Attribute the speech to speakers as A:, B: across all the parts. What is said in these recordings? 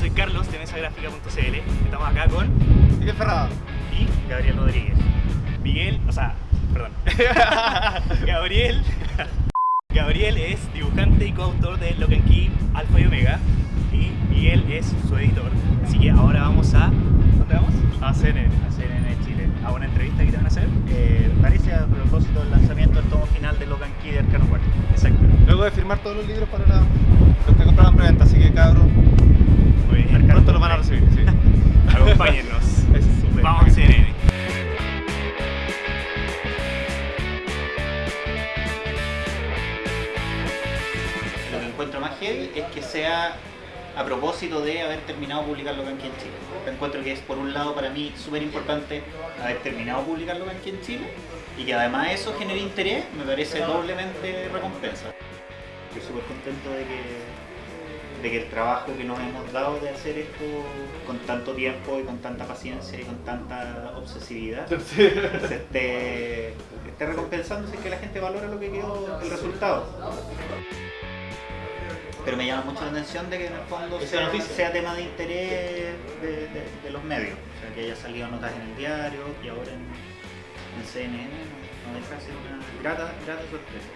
A: soy Carlos de mesagráfica.cl. Estamos acá con
B: Miguel Ferrada.
A: y Gabriel Rodríguez. Miguel, o sea, perdón. Gabriel. Gabriel es dibujante y coautor de Lock and Key Alpha y Omega. Y Miguel es su editor. Así que ahora vamos a. ¿Dónde vamos?
B: A CNN.
A: A CNN Chile. A una entrevista que te van a hacer.
C: Eh, parece a propósito del lanzamiento del tomo final de Logan Key de Arcano 4.
A: Exacto.
B: Luego de firmar todos los libros para la,
A: Acompáñennos. Vamos a CNN.
C: Lo que encuentro más heavy es que sea a propósito de haber terminado de publicar Logan Key en Chile. Encuentro que es por un lado para mí súper importante haber terminado de publicar Logan Key en Chile y que además eso genere interés, me parece doblemente recompensa. Estoy súper contento de que, de que el trabajo que nos hemos dado de hacer esto con tanto tiempo y con tanta paciencia y con tanta obsesividad se esté, esté recompensándose que la gente valora lo que quedó el resultado. Pero me llama mucho la atención de que en el fondo sea, sea tema de interés de, de- de los medios. O sea, que haya salido notas en el diario y ahora en, en CNN, no, no deja de ser una grata, grata sorpresa.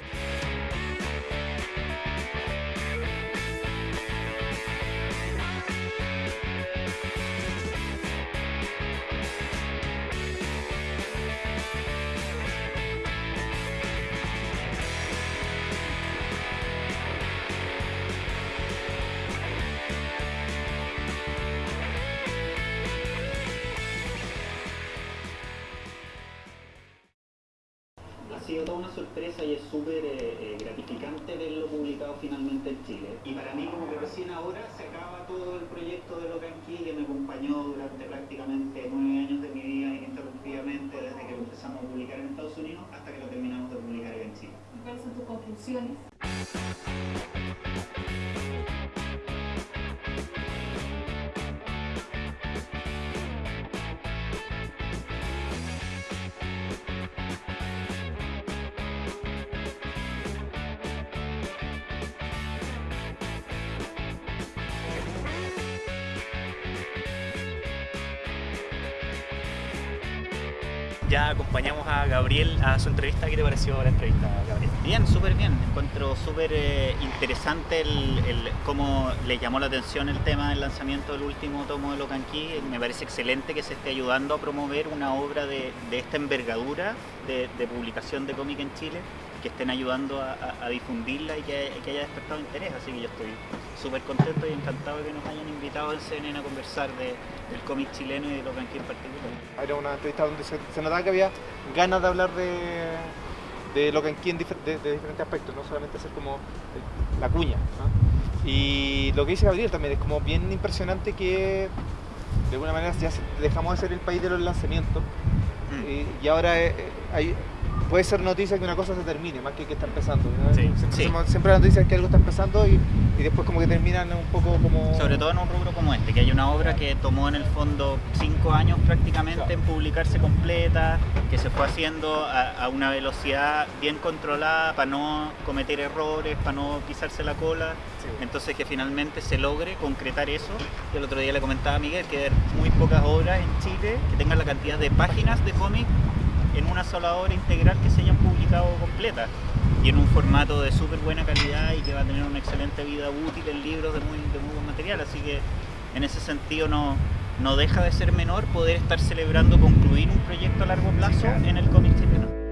C: Ha sido toda una sorpresa y es súper eh, eh, gratificante verlo publicado finalmente en Chile. Y para mí como que recién ahora se acaba todo el proyecto de Locan Key que me acompañó durante prácticamente nueve años de mi vida ininterrumpidamente desde que lo empezamos a publicar en Estados Unidos hasta que lo terminamos de publicar en Chile.
D: ¿Cuáles son tus conclusiones?
A: Ya acompañamos a Gabriel a su entrevista. ¿Qué te pareció la entrevista, Gabriel?
C: Bien, súper bien. Encuentro súper eh, interesante el, cómo le llamó la atención el tema del lanzamiento del último tomo de Locan Key. Me parece excelente que se esté ayudando a promover una obra de, esta envergadura de publicación de cómic en Chile, que estén ayudando a, a- a difundirla y que, que haya despertado interés. Así que yo estoy súper contento y encantado de que nos hayan invitado en CNN a conversar de- del cómic chileno y de Locan Key en particular.
B: Era una entrevista donde se, se notaba que había ganas de hablar de, de lo que aquí en difer- de, de diferentes aspectos, no solamente hacer como el- la cuña. ¿no? Y lo que dice Gabriel también es como bien impresionante que de alguna manera ya dejamos de ser el país de los lanzamientos
C: Mm.
B: y, y ahora eh, eh, hay- puede ser noticia que una cosa se termine más que que está empezando. ¿no?
A: Sí,
B: siempre,
C: sí.
B: siempre la noticia es que algo está empezando y, y después como que terminan un poco como...
C: Sobre todo en un rubro como este, que hay una obra que tomó en el fondo cinco años prácticamente en publicarse completa, que se fue haciendo a, a una velocidad bien controlada para no cometer errores, para no pisarse la cola.
B: Sí.
C: Entonces que finalmente se logre concretar eso. Yo el otro día le comentaba a Miguel que hay muy pocas obras en Chile que tengan la cantidad de páginas de cómic en una sola obra integral que se hayan publicado completa y en un formato de súper buena calidad y que va a tener una excelente vida útil en libros de muy, de muy buen material. Así que en ese sentido no, no deja de ser menor poder estar celebrando concluir un proyecto a largo plazo en el cómic chileno.